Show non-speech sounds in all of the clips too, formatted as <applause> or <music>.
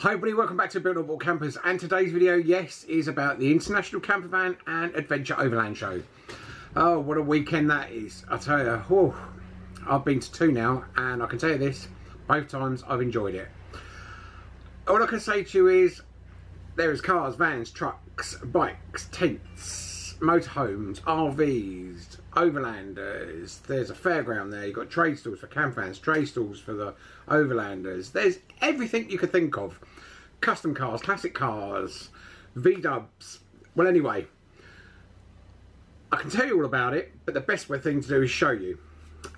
Hi everybody, welcome back to Not Bought Campers and today's video, yes, is about the International Camper Van and Adventure Overland Show. Oh, what a weekend that is. I tell you, oh, I've been to two now and I can tell you this, both times I've enjoyed it. All I can say to you is, there is cars, vans, trucks, bikes, tents, motorhomes, RVs, overlanders. There's a fairground there. You've got trade stalls for campers, trade stalls for the overlanders. There's everything you could think of. Custom cars, classic cars, V-dubs. Well, anyway, I can tell you all about it, but the best thing to do is show you.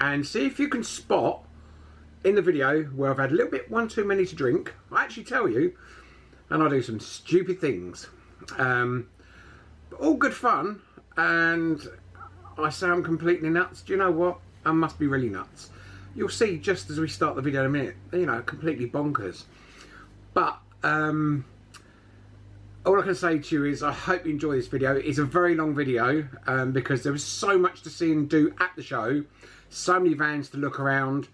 And see if you can spot in the video where I've had a little bit one too many to drink. I actually tell you, and I do some stupid things. Um, all good fun, and I sound completely nuts. Do you know what? I must be really nuts. You'll see just as we start the video in a minute, you know, completely bonkers. But, um, all I can say to you is I hope you enjoy this video. It's a very long video um, because there was so much to see and do at the show. So many vans to look around.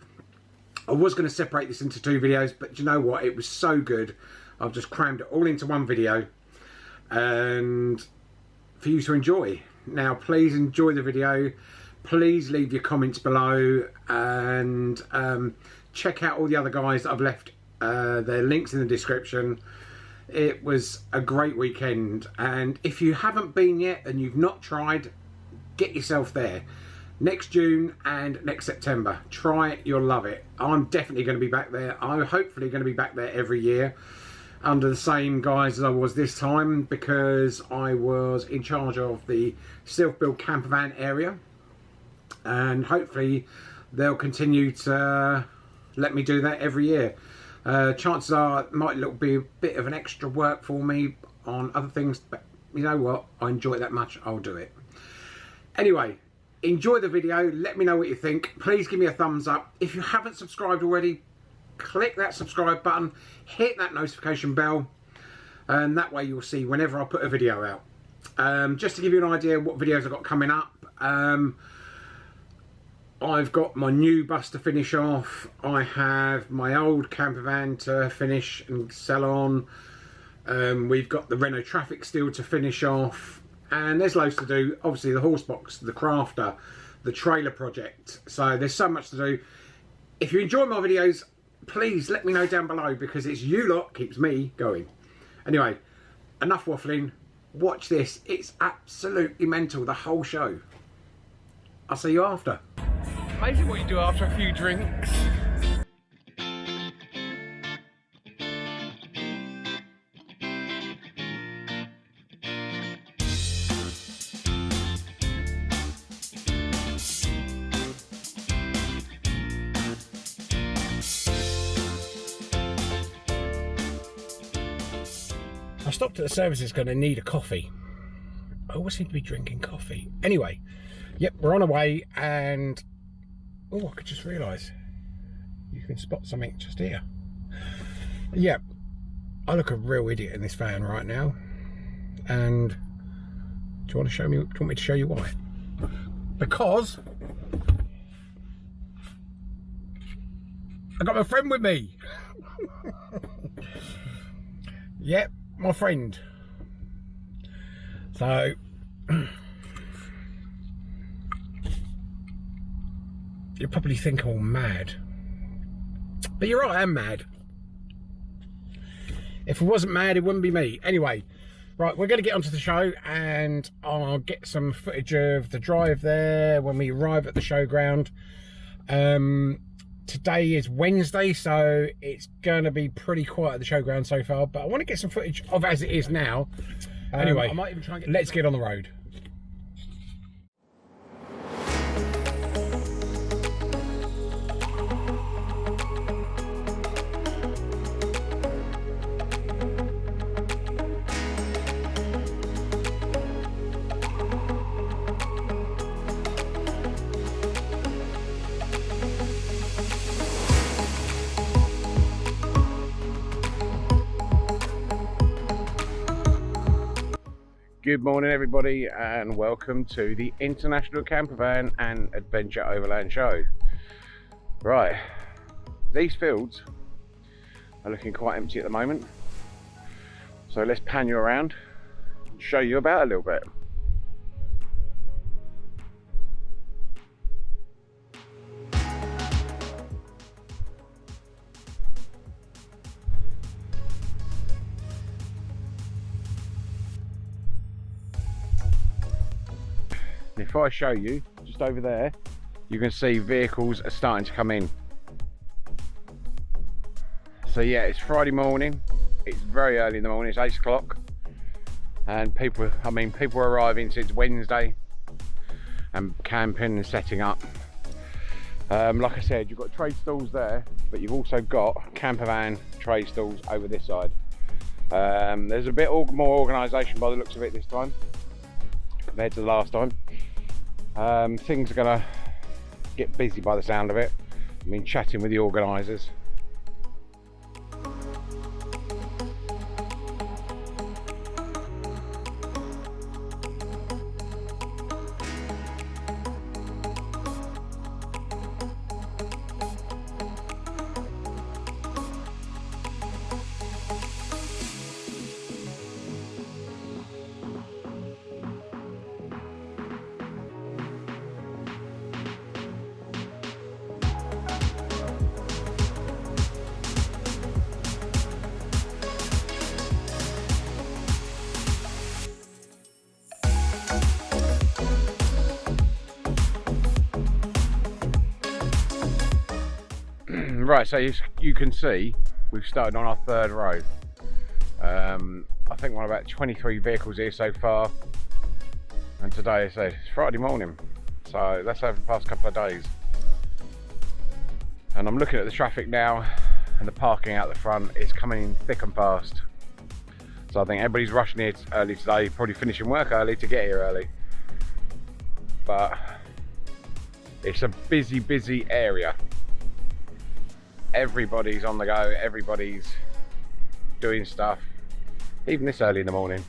I was going to separate this into two videos, but you know what? It was so good. I've just crammed it all into one video. And for you to enjoy. Now, please enjoy the video. Please leave your comments below and um, check out all the other guys that I've left uh, their links in the description. It was a great weekend, and if you haven't been yet and you've not tried, get yourself there. Next June and next September. Try it, you'll love it. I'm definitely going to be back there. I'm hopefully going to be back there every year under the same guise as I was this time because I was in charge of the self-built camper van area and hopefully they'll continue to let me do that every year. Uh, chances are it might look be a bit of an extra work for me on other things but you know what I enjoy it that much I'll do it. Anyway enjoy the video let me know what you think please give me a thumbs up if you haven't subscribed already click that subscribe button, hit that notification bell, and that way you'll see whenever I put a video out. Um, just to give you an idea what videos I've got coming up, um, I've got my new bus to finish off, I have my old camper van to finish and sell on, um, we've got the Renault Trafic still to finish off, and there's loads to do. Obviously the horse box, the crafter, the trailer project, so there's so much to do. If you enjoy my videos, please let me know down below because it's you lot keeps me going. Anyway, enough waffling. Watch this. It's absolutely mental, the whole show. I'll see you after. Amazing what you do after a few drinks. I stopped at the services going to need a coffee. I always seem to be drinking coffee. Anyway, yep, we're on our way and... Oh, I could just realise you can spot something just here. Yep, I look a real idiot in this van right now. And do you want to show me, do you want me to show you why? Because I got my friend with me. <laughs> yep, my friend. So <clears throat> you probably think I'm mad. But you're right, I am mad. If it wasn't mad, it wouldn't be me. Anyway, right, we're going to get onto the show and I'll get some footage of the drive there when we arrive at the showground. Um, today is Wednesday, so it's going to be pretty quiet at the showground so far, but I want to get some footage of as it is now. Um, anyway, get let's get on the road. Good morning everybody and welcome to the International Campervan and Adventure Overland Show. Right, these fields are looking quite empty at the moment. So let's pan you around and show you about a little bit. If I show you, just over there, you can see vehicles are starting to come in. So yeah, it's Friday morning. It's very early in the morning, it's eight o'clock. And people, I mean, people are arriving since Wednesday and camping and setting up. Um, like I said, you've got trade stalls there, but you've also got camper van trade stalls over this side. Um, there's a bit more organisation by the looks of it this time compared to the last time. Um, things are going to get busy by the sound of it. I mean, chatting with the organisers. Right, so you, you, can see we've started on our third row. Um, I think we're on about 23 vehicles here so far. And today so it's Friday morning. So that's over the past couple of days. And I'm looking at the traffic now and the parking out the front is coming in thick and fast. So I think everybody's rushing here early today, probably finishing work early to get here early. But it's a busy, busy area everybody's on the go, everybody's doing stuff, even this early in the morning.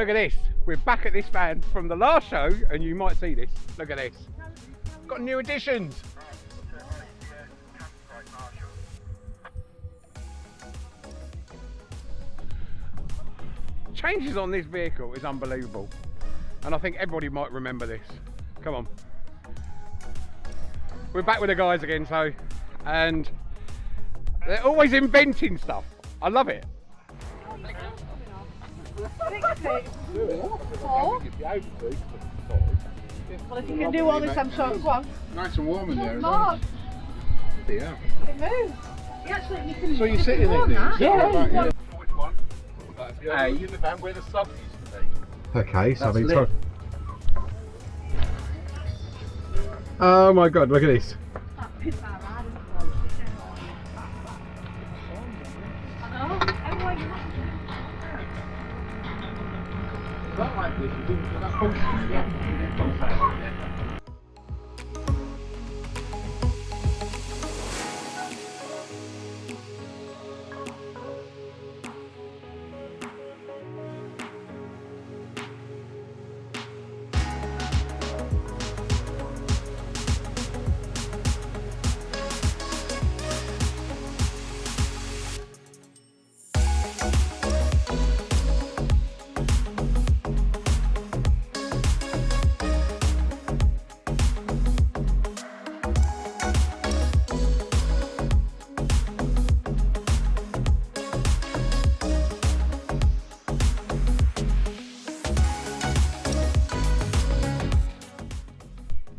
Look at this. We're back at this van from the last show, and you might see this. Look at this. Got new additions. Changes on this vehicle is unbelievable. And I think everybody might remember this. Come on. We're back with the guys again, so, and they're always inventing stuff. I love it. Four. Well, if you can do all this, I'm sure. Go on. Nice and warm in there. Mark. Yeah. It moves. You actually, you can. So you're sitting in there? that. Yeah. Which one? A. In the van where the sub used to be. Okay, so That's I've been Oh my god, look at this. Function, yeah.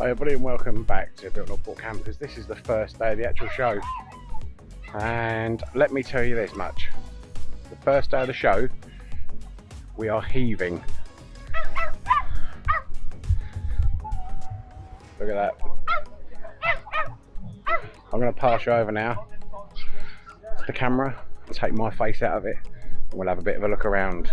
Everybody and welcome back to Built Not Bought Campers. This is the first day of the actual show. And let me tell you this much. The first day of the show, we are heaving. Look at that. I'm going to pass you over now the camera, take my face out of it, and we'll have a bit of a look around.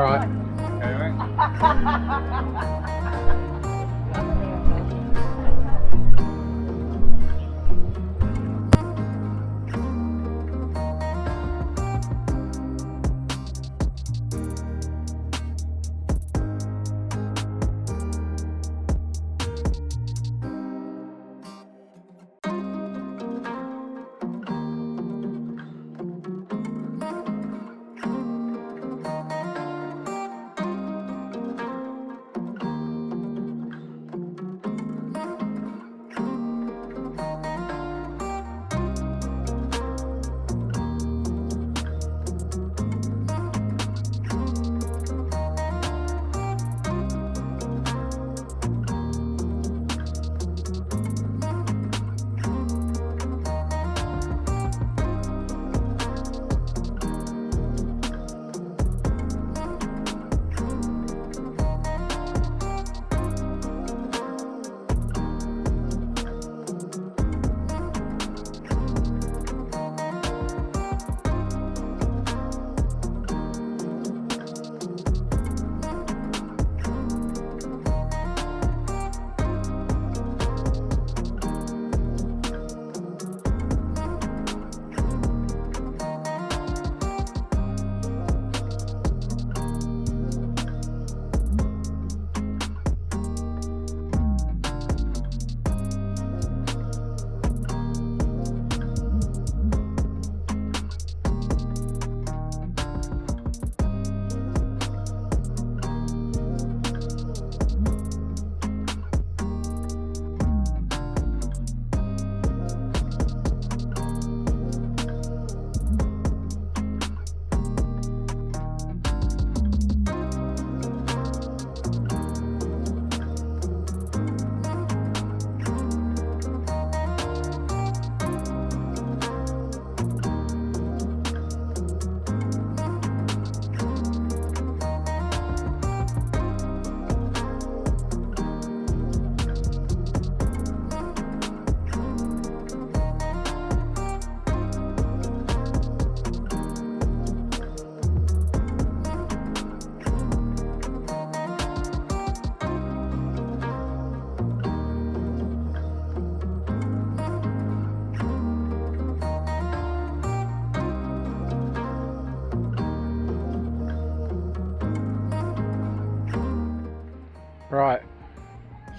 All right?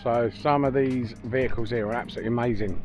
So some of these vehicles here are absolutely amazing.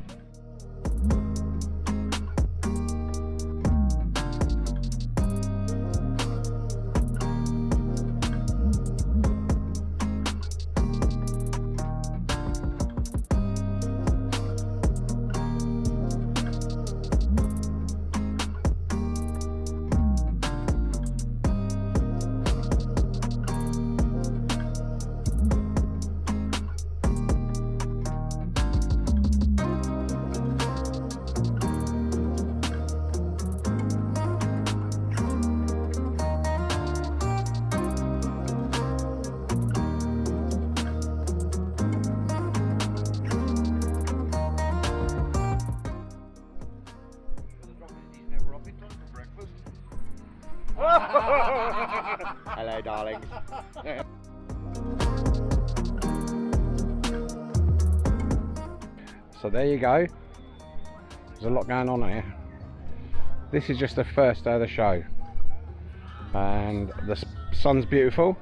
<laughs> Hello, darlings. <laughs> So there you go. There's a lot going on here. This is just the first day of the show. And the sun's beautiful.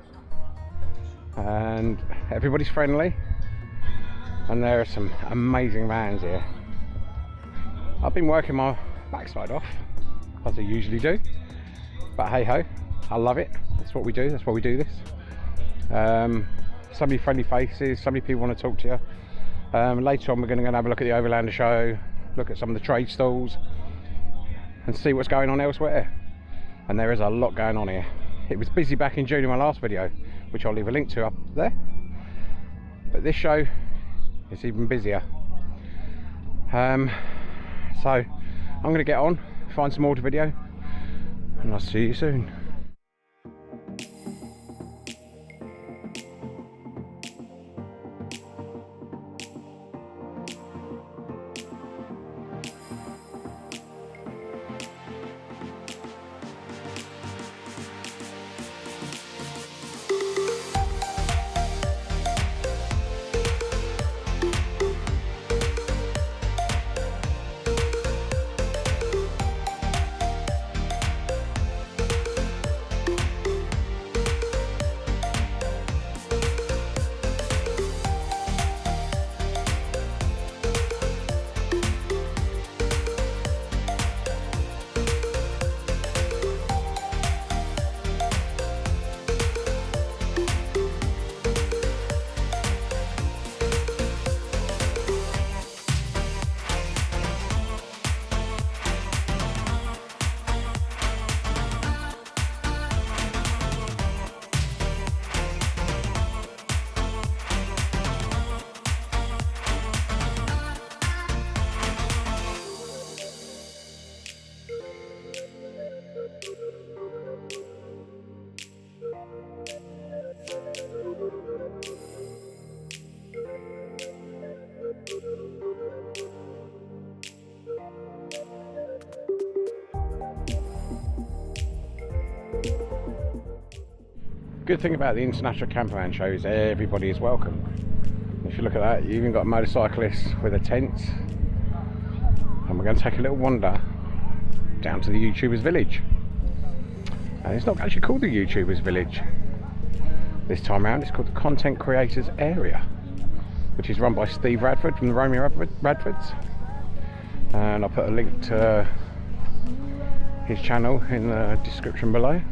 And everybody's friendly. And there are some amazing vans here. I've been working my backside off, as I usually do. But hey ho, I love it. That's what we do, that's why we do this. Um, so many friendly faces, so many people want to talk to you. Um, later on, we're going to go and have a look at the Overlander show, look at some of the trade stalls, and see what's going on elsewhere. And there is a lot going on here. It was busy back in June in my last video, which I'll leave a link to up there. But this show is even busier. Um, so I'm going to get on, find some more to video, and I'll see you soon. Good thing about the International Campervan Show is everybody is welcome. If you look at that, you even got motorcyclists with a tent. And we're going to take a little wander down to the YouTubers Village. And it's not actually called the YouTubers Village. This time around, it's called the Content Creators Area, which is run by Steve Radford from the Romeo Radfords. And I'll put a link to his channel in the description below.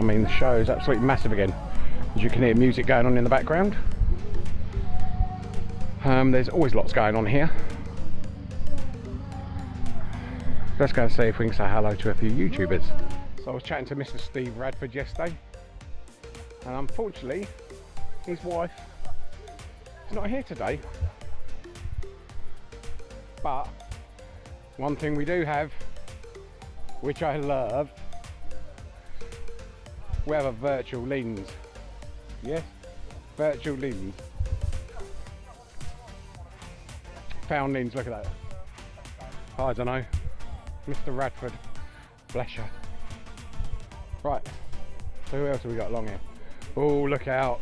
I mean, the show is absolutely massive again. As you can hear music going on in the background. Um, there's always lots going on here. Let's go and see if we can say hello to a few YouTubers. So I was chatting to Mr. Steve Radford yesterday, and unfortunately, his wife is not here today. But one thing we do have, which I love, we have a virtual lens. Yes, virtual lens. Found lens, look at that. I don't know. Mr. Radford. Bless you. Right. So who else have we got along here? Oh, look out.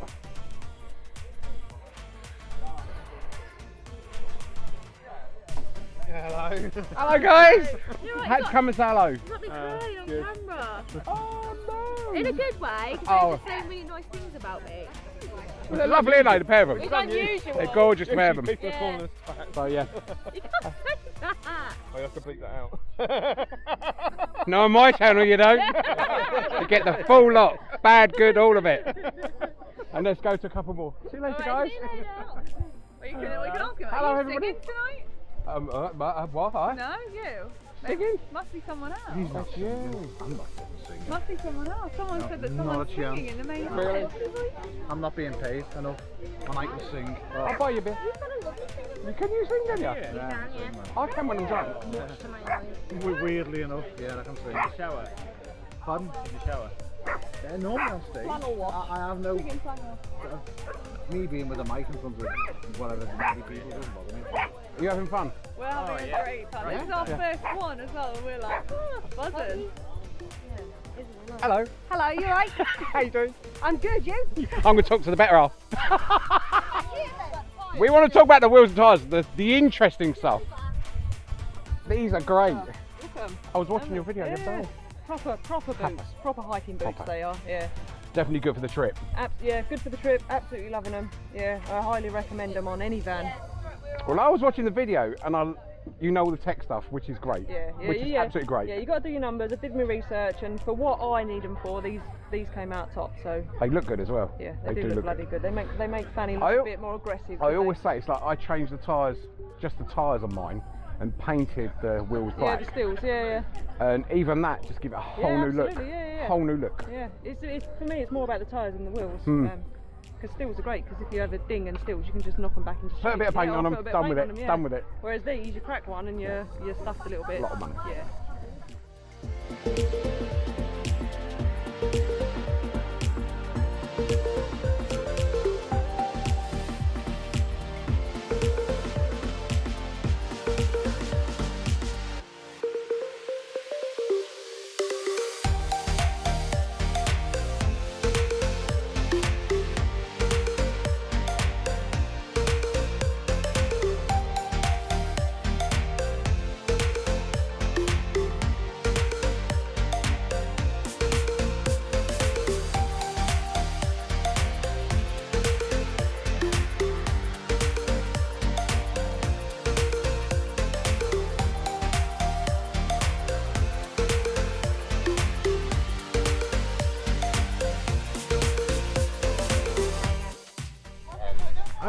Hello. Hello guys! You're right, Had you to come and say hello. got me Uh, on good. camera. Oh no! In a good way, because Oh. they just say really nice things about me. They're lovely, aren't they, the pair of them? It's unusual. They're gorgeous pair of them. Yeah. calling us back. So yeah. <laughs> You can't say that. I have to bleep that out. <laughs> No, on my channel you don't. you get the full lot. Bad, good, all of it. And let's go to a couple more. See you later, Alright, guys. see you later. We can, we can ask him. Hello, Are you everybody. singing tonight? Um, uh, uh, what? Hi. No, you. Singing? Must be someone else. That's you. I'm not singing. Must be someone else. Someone said that someone's a chance. singing in the main Really? I'm not being paid enough. And I can sing. I'll buy you a beer. You Can you sing, can you? Yeah. I can when I'm drunk. We- Weirdly enough, yeah, I can sing. Shower. Pardon? In the shower. Yeah, normally on stage. I, I have no. Me being with a mic in front of whatever many people doesn't bother me. Are you having fun? We're having oh, a great time. This is our first one as well, and we're like, oh, buzzing. Hello. Hello, you right? <laughs> How you doing? I'm good, you? <laughs> I'm going to talk to the better half. <laughs> we want to talk about the wheels and tyres, the, the interesting stuff. These are great. Oh, look at 'em. I was watching your video Yeah. yesterday. Proper, proper boots. Proper hiking boots Proper. they are, yeah. Definitely good for the trip. Abs- yeah, good for the trip. Absolutely loving them. Yeah, I highly recommend them on any van. Well, I was watching the video and I, you know all the tech stuff, which is great. Yeah, yeah, which is yeah. absolutely great. Yeah, you got to do your numbers. I did my research, and for what I need them for, these these came out top. So They look good as well. yeah, they, do, look, bloody good. They make they make Fanny look I a bit more aggressive. I always they? say it's like I changed the tyres, just the tyres on mine, and painted the wheels Yeah, black. the steels. Yeah, yeah. and even that just give it a whole Yeah, new look. absolutely, yeah, yeah, yeah. Whole new look. Yeah, it's, it's for me. It's more about the tyres than the wheels. Hmm. Because steels are great. Because if you have a ding and steels, you can just knock them back into Put a bit of paint Yeah, on or 'em, put a bit done with it, on 'em, done with it. Whereas these, you crack one and you're you're stuffed a little bit. A Lot of money. Yeah.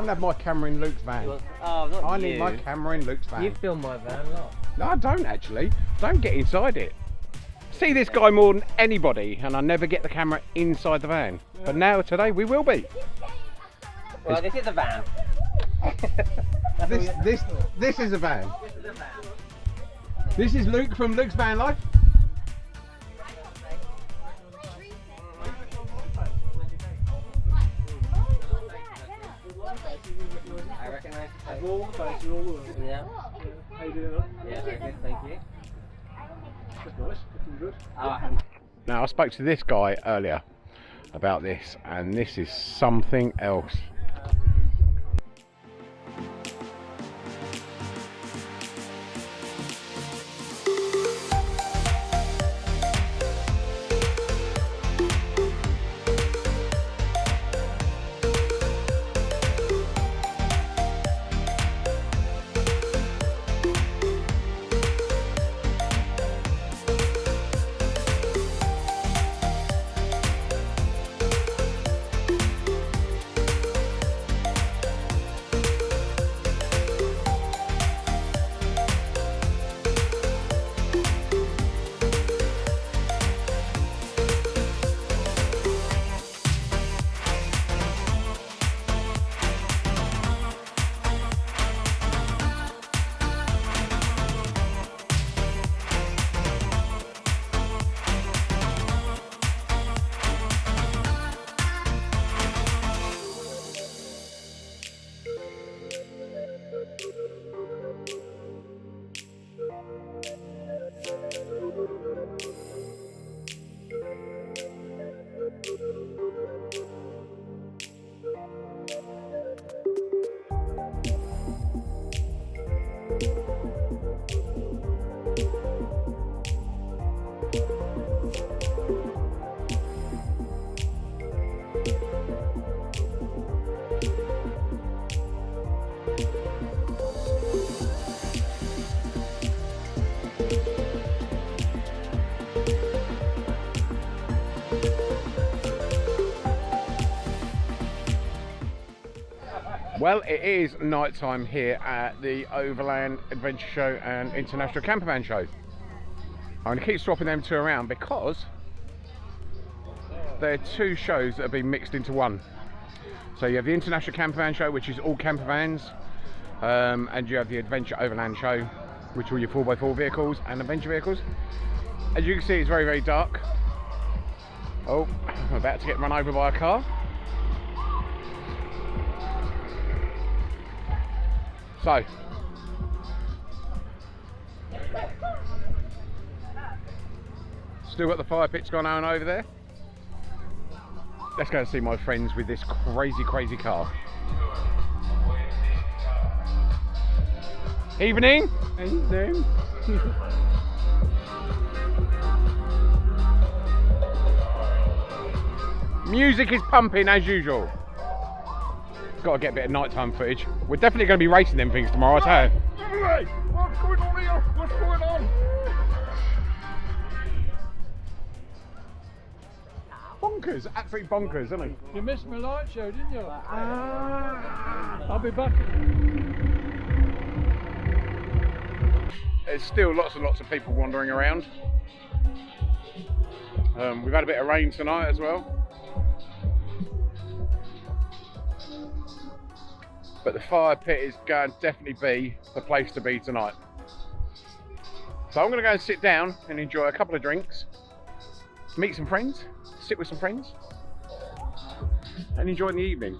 I haven't had my camera in Luke's van. Oh, not I you. need my camera in Luke's van. You film my van, lot. No, I don't actually. Don't get inside it. See this guy more than anybody, and I never get the camera inside the van. But now today we will be. Well, this is a van. <laughs> This this this is a van. This is Luke from Luke's Van Life. I recognise the face. Yeah. How you doing? Yeah, very good, thank you. That's nice. Looking good. Oh, Now I spoke to this guy earlier about this and this is something else. Well, it is night time here at the Overland Adventure Show and International Campervan Show. I'm going to keep swapping them two around because they're two shows that have been mixed into one. So you have the International Campervan Show, which is all campervans, um, and you have the Adventure Overland Show, which are your 4x4 vehicles and adventure vehicles. As you can see, it's very, very dark. Oh, I'm about to get run over by a car. So, still got the fire pits going on over there. Let's go and see my friends with this crazy, crazy car. Evening. Evening. <laughs> Music is pumping as usual. Got to get a bit of nighttime footage. We're definitely going to be racing them things tomorrow, I tell you. What's going on here? What's going on? Bonkers, absolute bonkers, isn't it? You missed my light show, didn't you? I'll be back. There's still lots and lots of people wandering around. Um, we've had a bit of rain tonight as well. But the fire pit is going to definitely be the place to be tonight. So I'm going to go and sit down and enjoy a couple of drinks, meet some friends, sit with some friends, and enjoy the evening.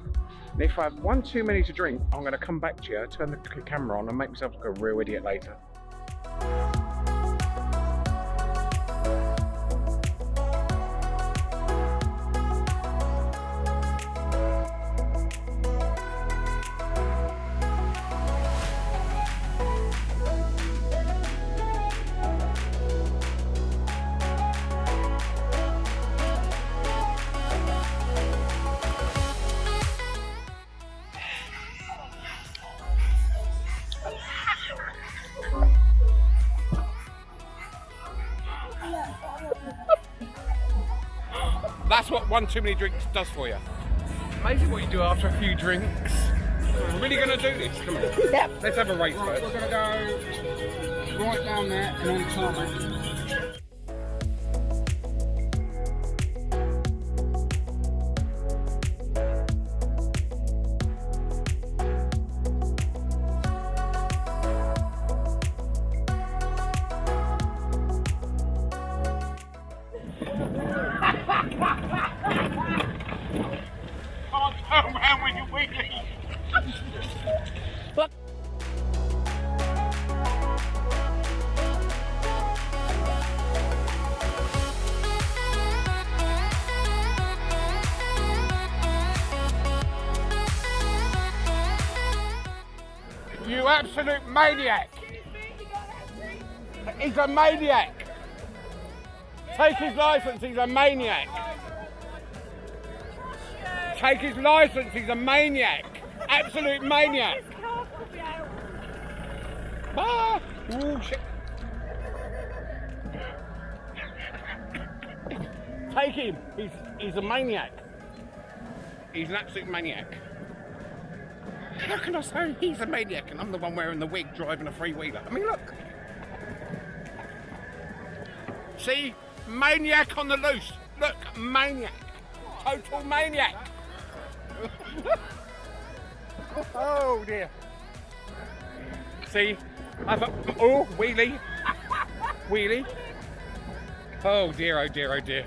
And if I have one too many to drink, I'm going to come back to you, turn the camera on, and make myself look a real idiot later. One too many drinks does for you. Amazing what you do after a few drinks. We're really going to do this. Come on. Yep. Let's have a race first. We're gonna go right down there and on tarmac. Maniac! Take his license, he's a maniac! Take his license, he's a maniac! Absolute maniac! Ah! Ooh. Take him! He's, he's a maniac! He's an absolute maniac. How can I say he's a maniac and I'm the one wearing the wig driving a three wheeler? I mean, look. See? Maniac on the loose. Look, maniac. Total maniac. <laughs> oh dear. See? I've oh wheelie. <laughs> Wheelie. Oh dear, oh dear, oh dear.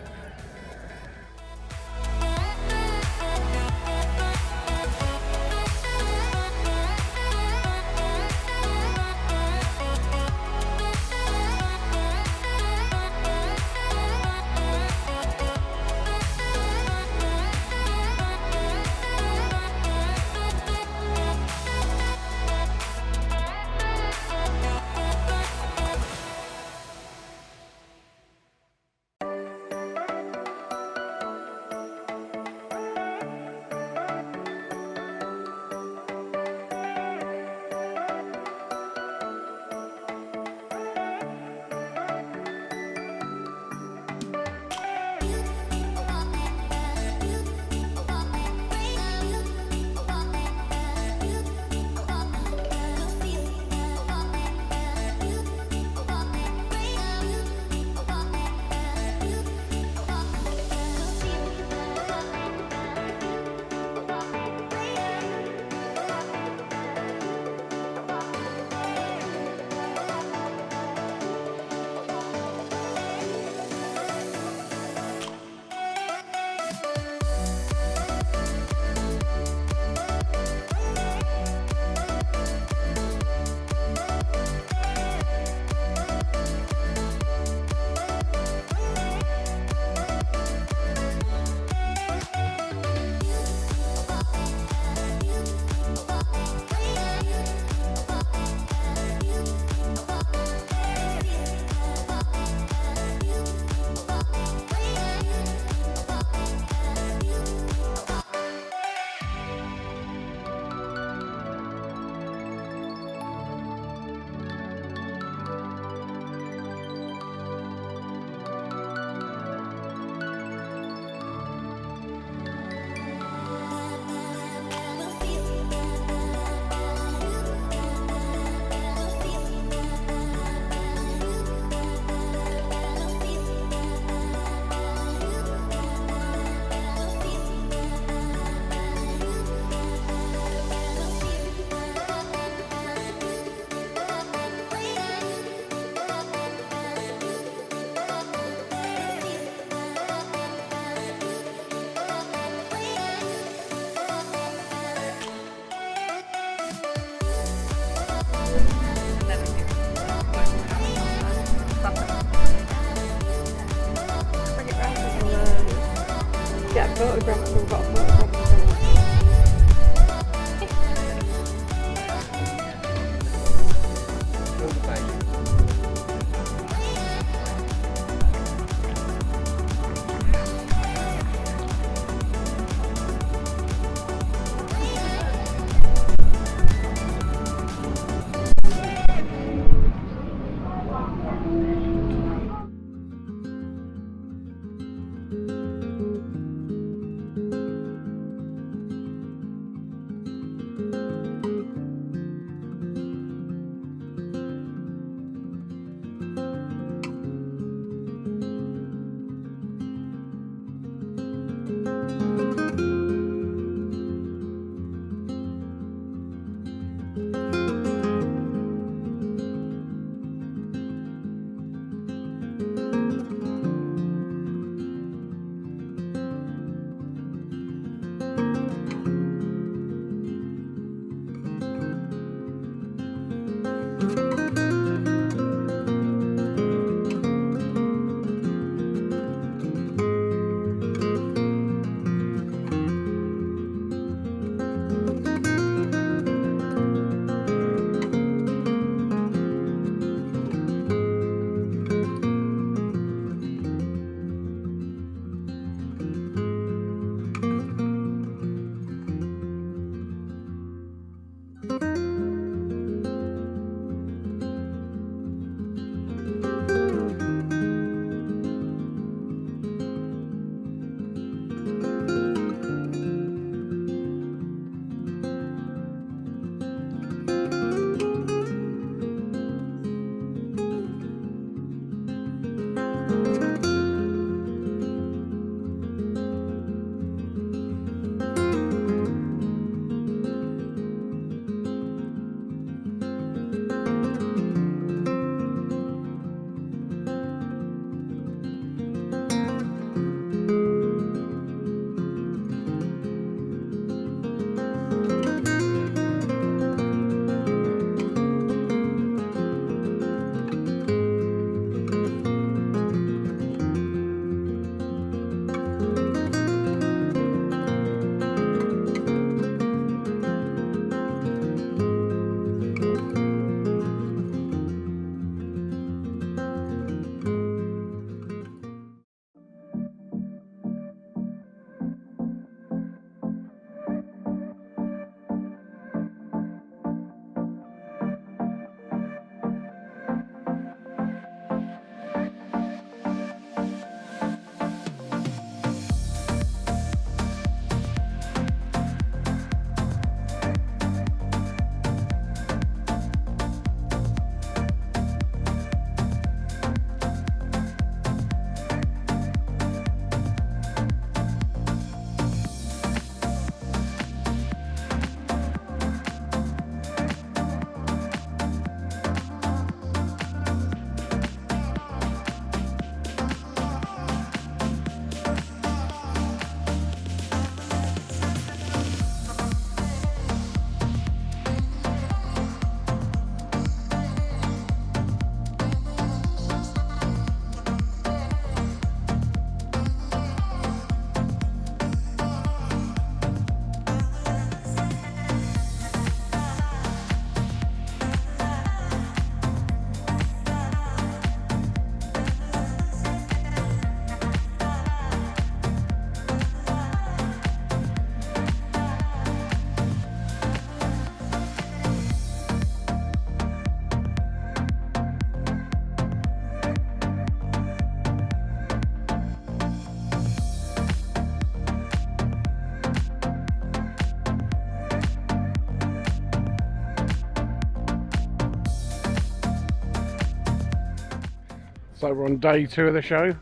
So we're on day two of the show.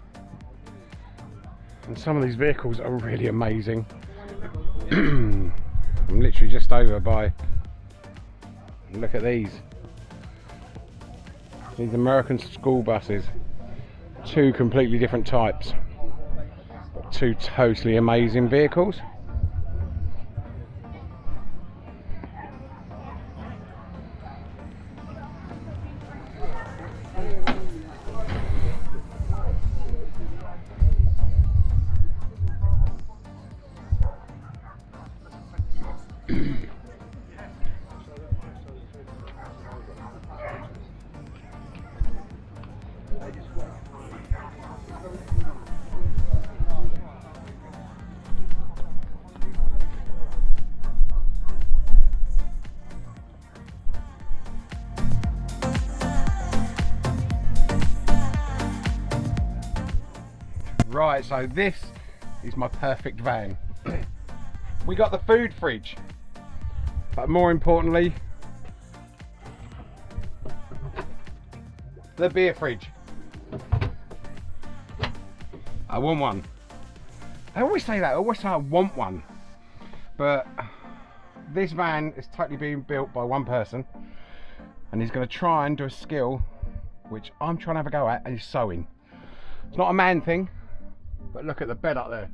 And some of these vehicles are really amazing. <clears throat> I'm literally just over by. Look at these. These American school buses. Two completely different types. Two totally amazing vehicles. So this is my perfect van. <clears throat> we got the food fridge, but more importantly, the beer fridge. I want one. I always say that, I always say I want one. But this van is totally being built by one person and he's going to try and do a skill which I'm trying to have a go at and is sewing. It's not a man thing, but look at the bed up there.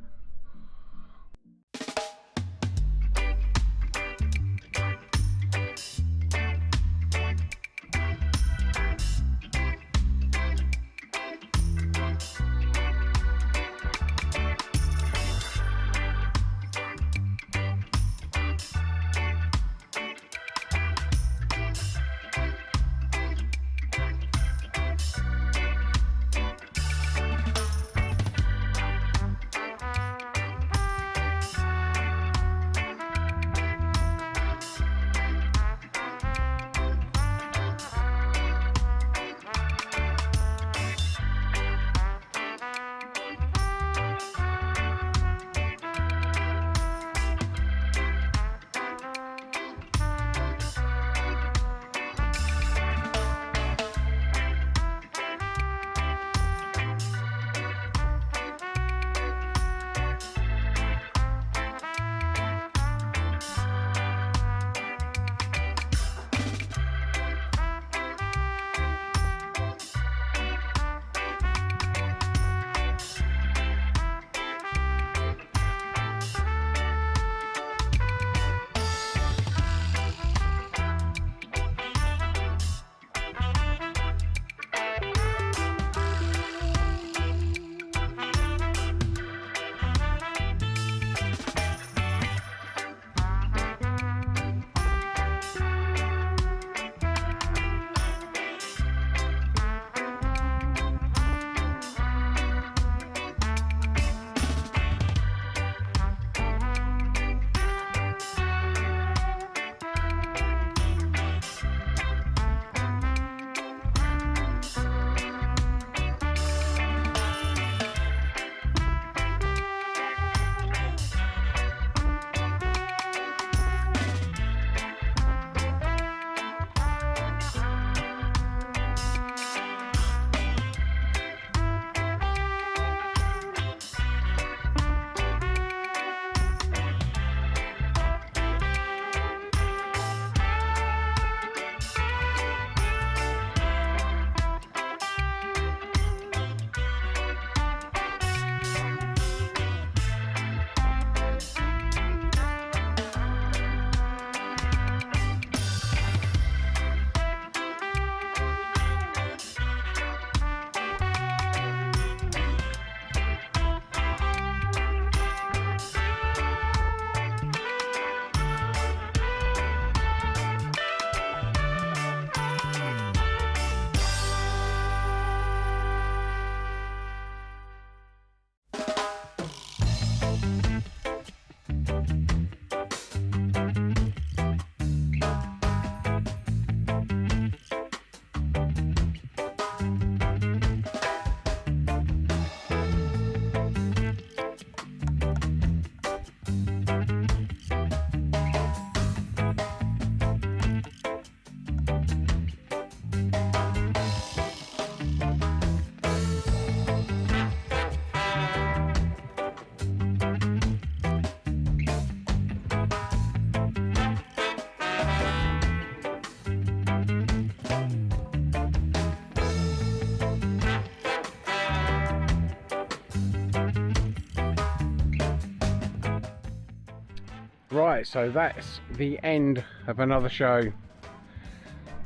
Right, so that's the end of another show.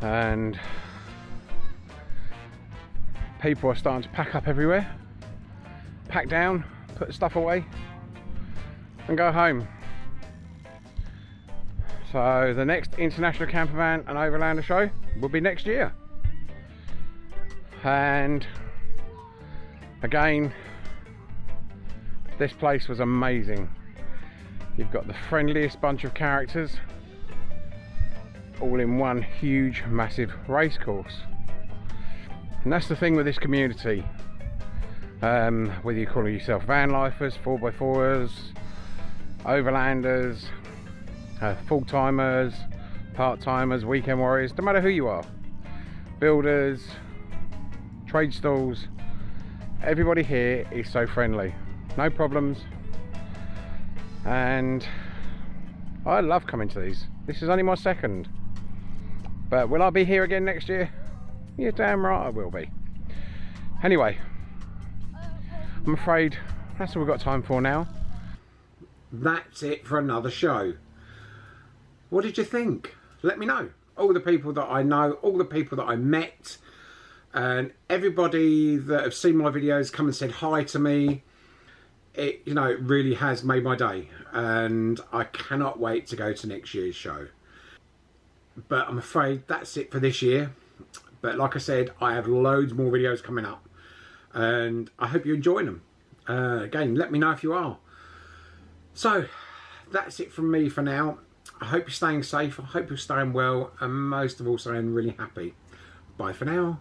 And people are starting to pack up everywhere. Pack down, put stuff away, and go home. So the next International Campervan and Overlander show will be next year. And again, this place was amazing. You've got the friendliest bunch of characters all in one huge massive race course. And that's the thing with this community. Um, whether you call yourself van lifers, 4x4ers, overlanders, uh, full timers, part timers, weekend warriors, no matter who you are, builders, trade stalls, everybody here is so friendly, no problems, and I love coming to these. This is only my second, but will I be here again next year? You're damn right I will be. Anyway, I'm afraid that's all we've got time for now. That's it for another show. What did you think? Let me know. All the people that I know, all the people that I met, and everybody that have seen my videos come and said hi to me. It, you know, it really has made my day. And I cannot wait to go to next year's show. But I'm afraid that's it for this year. But like I said, I have loads more videos coming up. And I hope you enjoy them. Uh, again, let me know if you are. So, that's it from me for now. I hope you're staying safe. I hope you're staying well. And most of all, staying really happy. Bye for now.